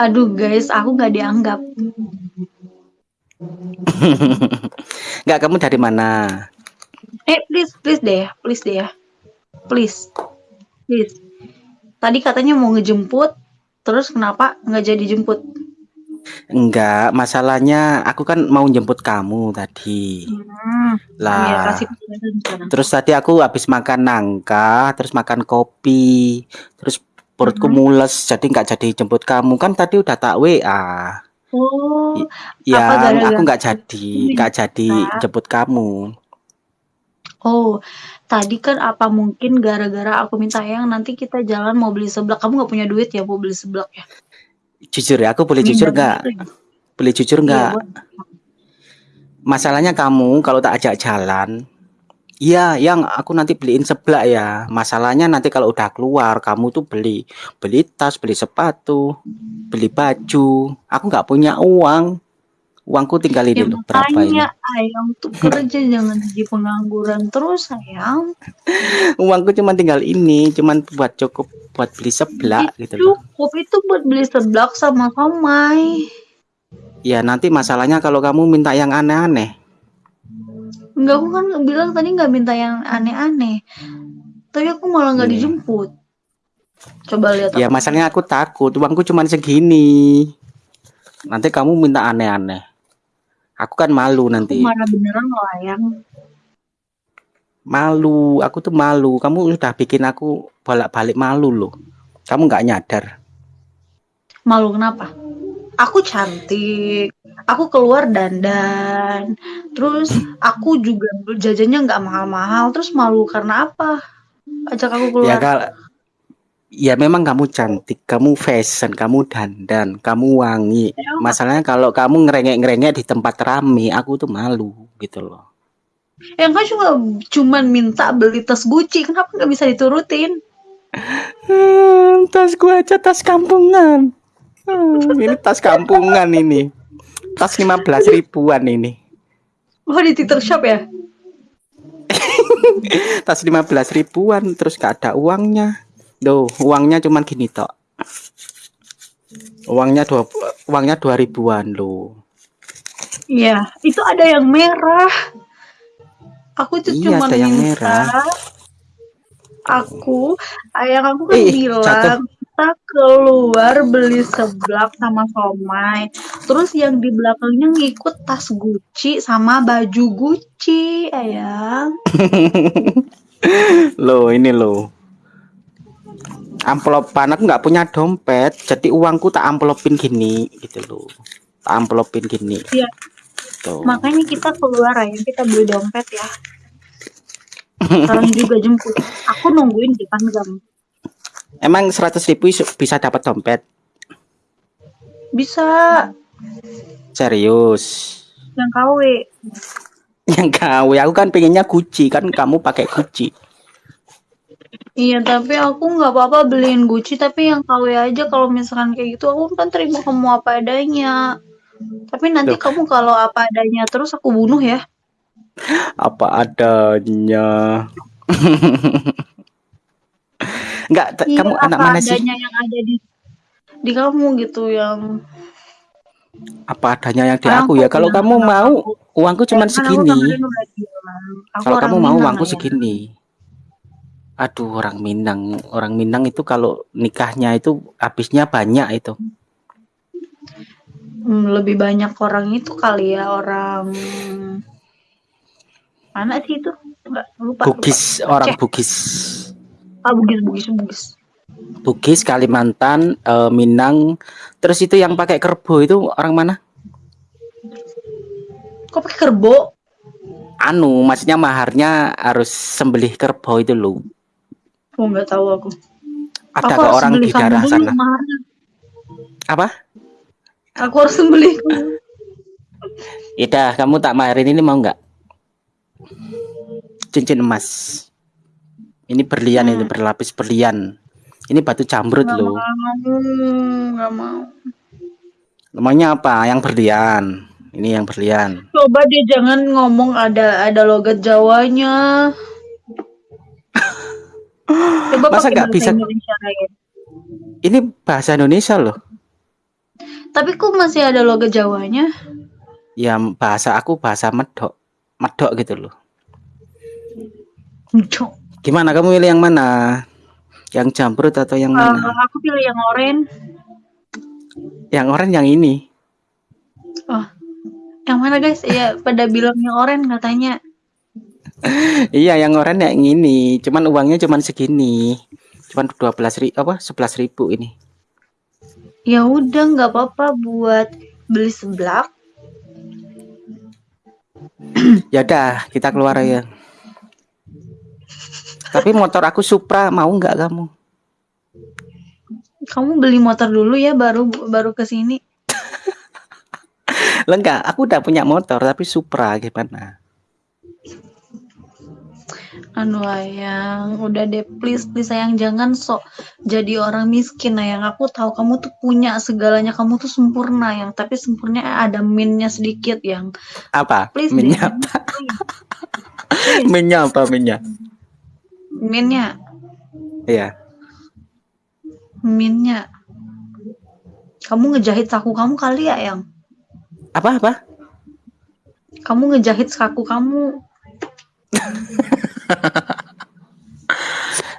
Aduh guys, aku nggak dianggap. Nggak, kamu dari mana? Eh, please, please deh, please deh ya. Please. Please. Tadi katanya mau ngejemput, terus kenapa nggak jadi jemput? Enggak, masalahnya aku kan mau jemput kamu tadi. Hmm, ya, Lah, sekarang. terus tadi aku habis makan nangka, terus makan kopi, terus perutku Mhm. mules, jadi nggak jadi jemput kamu. Kan tadi udah tak WA. Oh, Yang aku nggak jadi, nggak jadi jemput kamu. Oh, tadi kan apa mungkin gara-gara aku minta yang nanti kita jalan mau beli seblak. Kamu nggak punya duit ya mau beli seblak ya? Jujur ya, aku boleh jujur Minder nggak? ya? Boleh jujur Iya, nggak? boleh. Masalahnya kamu kalau tak ajak jalan, iya, yang aku nanti beliin seblak ya. Masalahnya nanti kalau udah keluar, kamu tuh beli, beli tas, beli sepatu, beli baju. Aku nggak punya uang. Uangku tinggal Ya ini loh, berapa ini? ayang tuh kerja jangan jadi pengangguran terus sayang. Uangku cuma tinggal ini, cuman buat cukup buat beli seblak gitu loh. Cukup itu buat beli seblak sama somai. Ya nanti masalahnya kalau kamu minta yang aneh-aneh. Enggak, aku kan bilang tadi nggak minta yang aneh-aneh. Tapi aku malah nggak Iya. dijemput. Coba lihat Ya aku. masalahnya aku takut, uangku cuma segini. Nanti kamu minta aneh-aneh. Aku kan malu Aku nanti. marah beneran loh ayang. Malu, aku tuh malu. Kamu udah bikin aku bolak-balik malu loh. Kamu nggak nyadar. Malu kenapa? Aku cantik. Aku keluar dandan. Terus aku juga jajannya nggak mahal-mahal. Terus malu karena apa? Ajak aku Ya keluar. kalau ya memang kamu cantik, kamu fashion, kamu dandan, kamu wangi. Ya, Masalahnya kalau kamu ngerengek-ngerengek di tempat rame, aku tuh malu gitu loh. yang kan cuma cuman minta beli tas Gucci. Kenapa nggak bisa diturutin? Hmm, tas gua aja tas kampungan. Hmm, ini tas kampungan ini. Tas 15 ribuan ini. Oh di Twitter Shop ya? Tas 15 ribuan terus gak ada uangnya. Duh, uangnya cuman gini tok. Uangnya dua uangnya dua ribuan loh. Iya. Itu ada yang merah. Aku tuh Iya, cuma ada yang minta. merah. Aku, ayang aku kan Ih, bilang jatuh. Kita keluar beli seblak sama somai. Terus yang di belakangnya ngikut tas Gucci sama baju Gucci, ayang. Loh, ini loh. Amplopan aku nggak punya dompet, jadi uangku tak amplopin gini gitu loh. Tak amplopin gini. Iya. Tuh. Makanya kita keluar ayang, kita beli dompet ya. Sekarang juga jemput. Aku nungguin di depan gang. Emang 100 ribu bisa dapat dompet? Bisa Serius? yang KW. Yang kau, aku kan pengennya Gucci kan kamu pakai Gucci. Iya, tapi aku nggak apa-apa beliin Gucci, tapi yang KW aja kalau misalkan kayak gitu aku kan terima kamu apa adanya. Tapi nanti Loh. kamu kalau apa adanya terus aku bunuh ya. Apa adanya? Enggak, Iya, kamu anak mana sih? adanya yang ada di di kamu gitu yang Apa adanya yang di aku aku ya? Kalau kamu mau, aku, uangku cuma aku segini. Kalau kamu mau Minang uangku ya. segini. Aduh, orang Minang. Orang Minang itu kalau nikahnya itu habisnya banyak itu. Hmm, lebih banyak orang itu kali ya orang mana sih itu? Enggak lupa. lupa. Bugis, orang Aceh. Bugis. Ah, Bugis, Bugis, Bugis. Bugis, Kalimantan, eh, Minang. Terus itu yang pakai kerbau itu orang mana? Kok pakai kerbo? Anu, maksudnya maharnya harus sembelih kerbau itu loh. Oh, nggak tahu aku. Ada aku orang di daerah sana. maharnya. Apa? Aku harus beli kamu. Ida, kamu tak maharin ini mau nggak? Cincin emas. Ini berlian Hmm. ini berlapis berlian. Ini batu jamrut Nggak loh. mau, nggak mau. Namanya apa? Yang berlian. Ini yang berlian. Coba dia jangan ngomong ada ada logat Jawanya. Coba Masa nggak bisa? Indonesia. Ini bahasa Indonesia loh. Tapi kok masih ada logo Jawanya? Ya bahasa aku bahasa medok. Medok gitu loh. Cok. Gimana kamu pilih yang mana? Yang jambrut atau yang Uh, mana? aku pilih yang oranye. Yang oranye yang ini. Oh, yang mana guys? Iya, pada bilang yang oranye katanya. Iya, yang oranye yang ini. Cuman uangnya cuman segini. Cuman 12 ribu apa 11 ribu ini. Ya udah nggak apa-apa buat beli seblak. Ya udah, kita keluar ya. Tapi motor aku Supra mau nggak kamu? Kamu beli motor dulu ya baru baru ke sini. Lah enggak, aku udah punya motor tapi Supra gimana? Anu ayang, udah deh please please sayang jangan sok jadi orang miskin ayang. Aku tahu kamu tuh punya segalanya, kamu tuh sempurna yang tapi sempurna ada minnya sedikit yang. Apa? Please Minyak. Please. Minyak apa minyak? Minnya, Iya. minnya. Kamu ngejahit saku kamu kali ya yang? Apa apa? Kamu ngejahit saku kamu.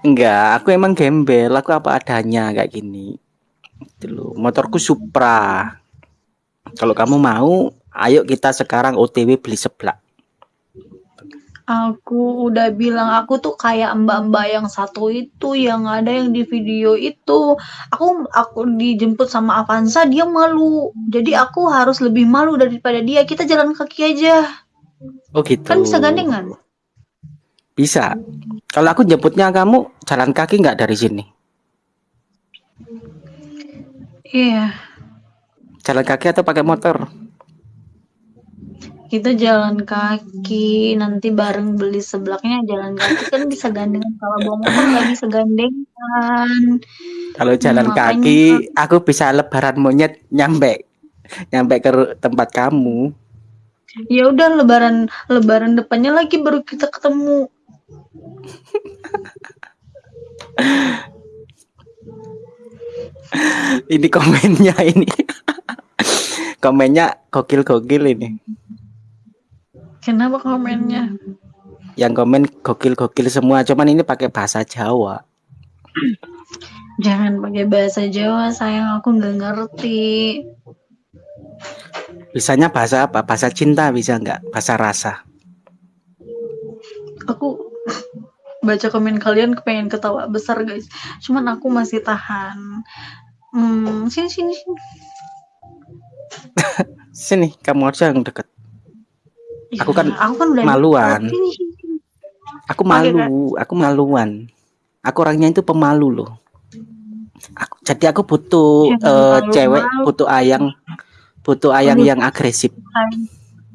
Enggak, aku emang gembel, aku apa adanya kayak gini. Gitu loh. Motorku Supra. Kalau kamu mau, ayo kita sekarang OTW beli seblak. Aku udah bilang aku tuh kayak mbak-mbak yang satu itu yang ada yang di video itu. Aku aku dijemput sama Avanza dia malu. Jadi aku harus lebih malu daripada dia. Kita jalan kaki aja. Oh gitu. Kan bisa gandengan. Bisa. Kalau aku jemputnya kamu jalan kaki nggak dari sini? Iya. Jalan kaki atau pakai motor? Kita jalan kaki nanti bareng beli seblaknya jalan kaki kan bisa gandengan kalau bawa motor nggak bisa gandengan. Kalau jalan makanya- kaki, aku bisa lebaran monyet nyampe nyampe ke tempat kamu. Ya udah lebaran lebaran depannya lagi baru kita ketemu. Ini komennya ini. komennya gokil-gokil ini. Kenapa komennya? Yang komen gokil-gokil semua, cuman ini pakai bahasa Jawa. Jangan pakai bahasa Jawa, sayang aku nggak ngerti. Bisanya bahasa apa? Bahasa cinta bisa nggak? Bahasa rasa. Aku baca komen kalian kepengen ketawa besar guys. Cuman aku masih tahan. Hmm, sini sini sini. Sini, kamu aja yang deket. Aku kan Ya, aku kan udah maluan. Aku malu, aku maluan. Aku orangnya itu pemalu loh. Aku, jadi aku butuh eh, malu-malu. cewek, butuh ayang, butuh ayang Aduh. yang agresif.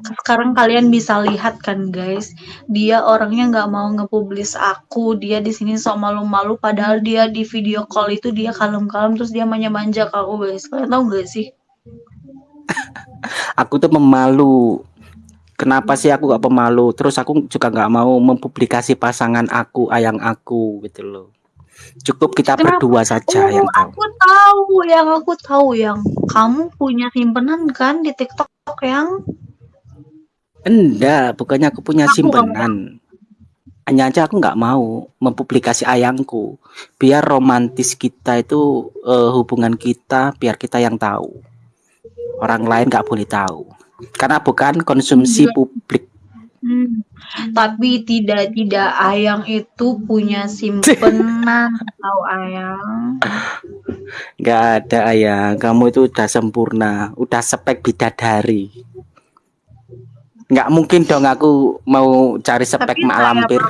Sekarang kalian bisa lihat kan guys, dia orangnya nggak mau ngepublis aku, dia di sini sok malu-malu, padahal dia di video call itu dia kalem-kalem terus dia manja-manja ke aku guys. Kalian tahu nggak sih? Aku tuh pemalu. Kenapa sih aku gak pemalu? Terus aku juga nggak mau mempublikasi pasangan aku, ayang aku gitu loh. Cukup kita Kenapa? berdua saja Oh, yang tahu. aku tahu yang aku tahu yang kamu punya simpenan kan di TikTok yang Enggak, bukannya aku punya Aku simpenan. Hanya aja aku nggak mau mempublikasi ayangku. Biar romantis kita itu eh, hubungan kita, biar kita yang tahu. Orang lain nggak boleh tahu. Karena bukan konsumsi Enggak. publik. Hmm. Tapi tidak tidak Ayang itu punya simpenan tahu Ayang. Nggak ada ayang. Kamu itu udah sempurna, udah spek bidadari. Nggak mungkin dong aku mau cari spek mak lampir.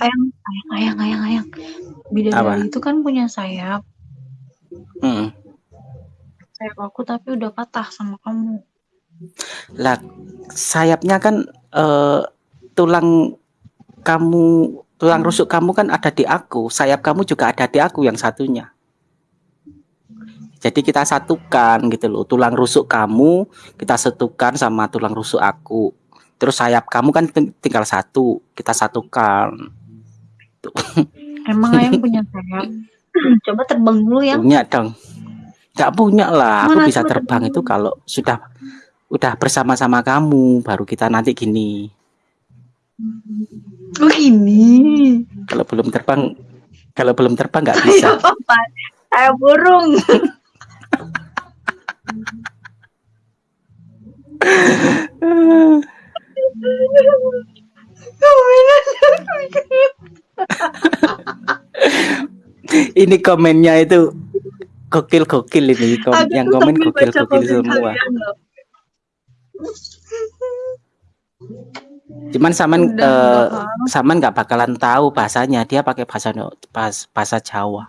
Ayang, ayang, ayang, ayang, ayang. Bidadari itu kan punya sayap. Mm. Sayap aku tapi udah patah sama kamu. Lah, sayapnya kan eh, tulang kamu, tulang rusuk kamu kan ada di aku, sayap kamu juga ada di aku yang satunya. Jadi kita satukan gitu loh, tulang rusuk kamu kita satukan sama tulang rusuk aku. Terus sayap kamu kan ting- tinggal satu, kita satukan. Emang Ayang punya sayap? Coba terbang dulu ya. Punya dong. Nggak punya lah, aku Mana bisa coba terbang itu kalau sudah udah bersama-sama kamu, baru kita nanti gini. Oh ini. Kalau belum terbang, kalau belum terbang nggak Kayak bisa. Kayak burung. Ini komennya itu gokil-gokil ini, kom Aku yang komen gokil-gokil komen semua. kalian loh. Cuman Saman Udah paham. Saman nggak bakalan tahu bahasanya, dia pakai bahasa pas bahasa Jawa.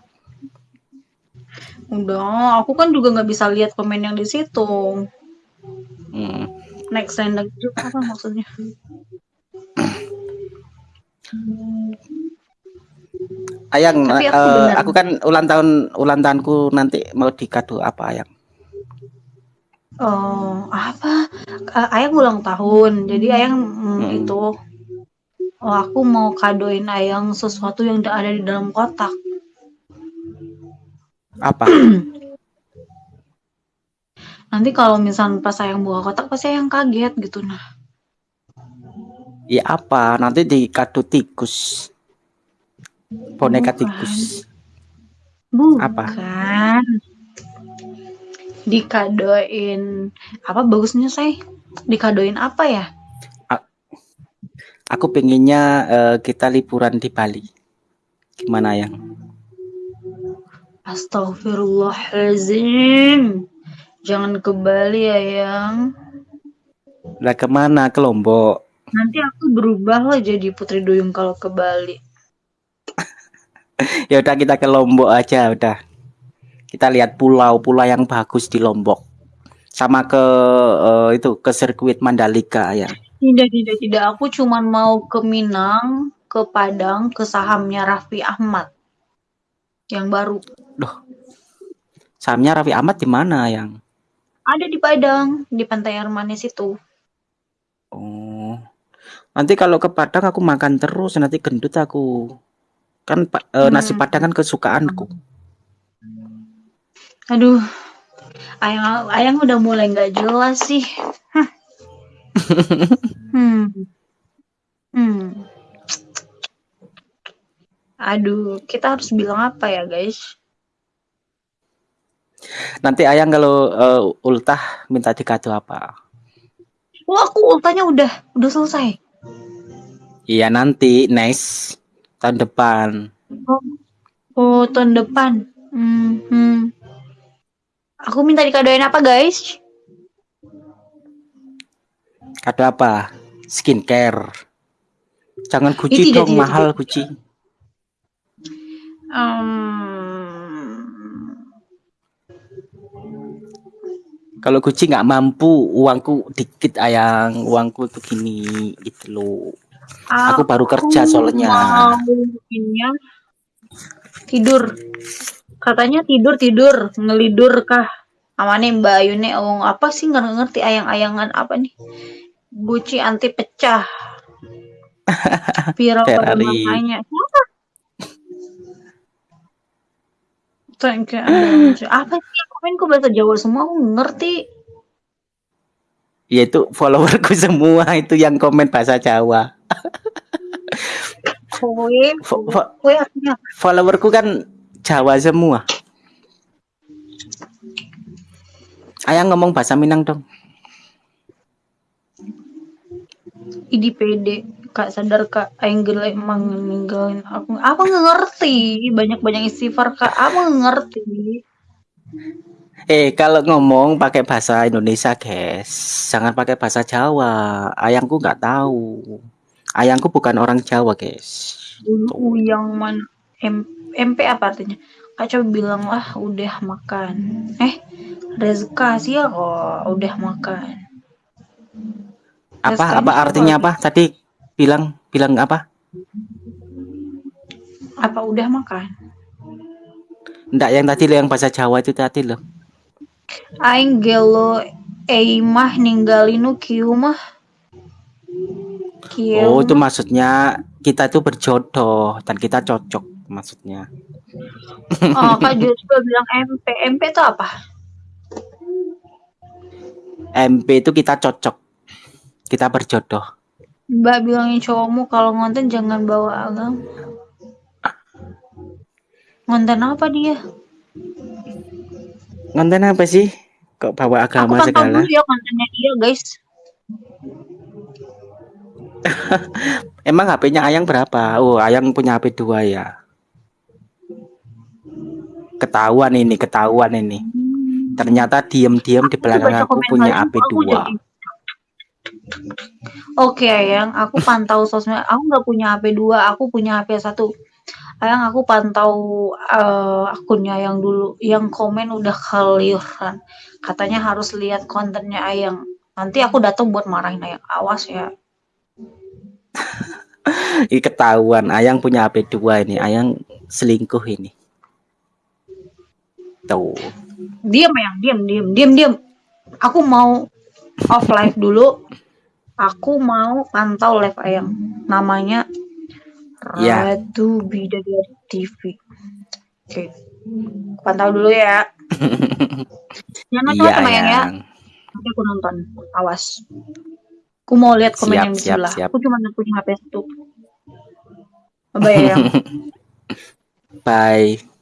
Udah, aku kan juga nggak bisa lihat komen yang di situ. Hmm. Next line lagi itu apa maksudnya? Ayang, Tapi aku benar. aku kan ulang tahun ulang tahunku nanti mau dikado apa Ayang? Oh, apa? Eh, Ayang ulang tahun. Jadi Ayang mm, Hmm. itu oh aku mau kadoin Ayang sesuatu yang da- ada di dalam kotak. Apa? Nanti kalau misal pas Ayang buka kotak pasti Ayang kaget gitu nah. Ya apa? Nanti dikado tikus. Boneka Bukan. tikus. Bukan. Apa? Dikadoin apa bagusnya saya? Dikadoin apa ya? Aku pengennya eh, kita liburan di Bali. Gimana Ayang? Astagfirullahaladzim. Jangan ke Bali ya, Yang. Lah ke mana? Ke Lombok. Nanti aku berubah lah jadi Putri Duyung kalau ke Bali. Ya udah kita ke Lombok aja udah. Kita lihat pulau-pulau yang bagus di Lombok. Sama ke eh, itu ke sirkuit Mandalika ya. Tidak, tidak, tidak. Aku cuman mau ke Minang, ke Padang, ke sahamnya Raffi Ahmad. Yang baru. Sahamnya Raffi Ahmad di mana yang? Ada di Padang, di Pantai Air Manis itu. Oh. Nanti kalau ke Padang aku makan terus nanti gendut aku. Kan pa- eh, nasi Hmm. Padang kan kesukaanku. Aduh, Ayang, Ayang udah mulai nggak jelas sih. Hah. hmm. Hmm. Aduh, kita harus bilang apa ya, guys? Nanti Ayang kalau eh, ultah minta dikado apa? Wah, aku ultanya udah, udah selesai. Iya nanti next tahun depan. Oh, oh tahun depan. Hmm, hmm. Aku minta dikadoin apa, guys? Kado apa? Skincare. Jangan Gucci tidak, dong tidak, mahal Gucci. Hmm, Kalau Gucci nggak mampu, uangku dikit ayang, uangku tuh gini gitu loh. Aku baru kerja soalnya. mau ya, tidur. Katanya tidur tidur ngelidur kah? Amane Mbak Ayune oh, apa sih nggak ngerti ayang-ayangan apa nih? Gucci anti pecah. Viral pada. Siapa? Thank you. Apa sih komen kok bahasa Jawa semua? Aku ngerti. Ya itu followerku semua itu yang komen bahasa Jawa. Kowe, kowe followerku kan Jawa semua. Ayang ngomong bahasa Minang dong. Idi pede kak sadar kak aing gelek emang ninggalin aku nggak ngerti banyak banyak istighfar kak nggak ngerti Eh kalau ngomong pakai bahasa Indonesia guys, jangan pakai bahasa Jawa. Ayangku nggak tahu. Ayangku bukan orang Jawa guys. dulu yang mana M MP apa artinya? Kak coba bilang lah udah makan. Eh Rezka sih ya kok udah makan. Apa Rezka apa artinya apa? Tadi bilang bilang apa? apa udah makan? Enggak yang tadi yang bahasa Jawa itu tadi loh. aing gelo eimah ninggalinu kieu mah kieu Oh itu maksudnya kita itu berjodoh dan kita cocok maksudnya. oh kak Joshua bilang MP MP itu apa MP itu kita cocok. Kita berjodoh. Mbak bilangin cowokmu kalau ngonten jangan bawa agama. Ngonten apa dia? Ngonten apa sih? Kok bawa Aku agama pantau segala? dulu ya kontennya dia, guys. Emang HP-nya Ayang berapa? Oh, Ayang punya HP 2 ya. Ketahuan ini, ketahuan ini. Ternyata diem-diem di belakang aku punya kalian, HP aku 2. jadi Oke, Ayang, aku pantau sosmed. Aku nggak punya HP 2, aku punya HP 1. Ayang, aku pantau eh, akunnya yang dulu, yang komen udah keliuran. Katanya harus lihat kontennya Ayang. Nanti aku datang buat marahin Ayang. Awas ya. Ini ketahuan Ayang punya HP 2 ini. Ayang selingkuh ini. Tuh. Diam, Ayang, diam, diam, diam, diam. Aku mau off live dulu. Aku mau pantau live Ayang. Namanya Ya. Ratu Bidadari TV. Oke. Pantau dulu ya. Jangan Iya, macam-macam Ayang ya. Nanti aku nonton. Awas. Aku mau lihat komen Siap, yang di sebelah. siap. Aku cuma punya HP satu. Bye Ayang. Bye.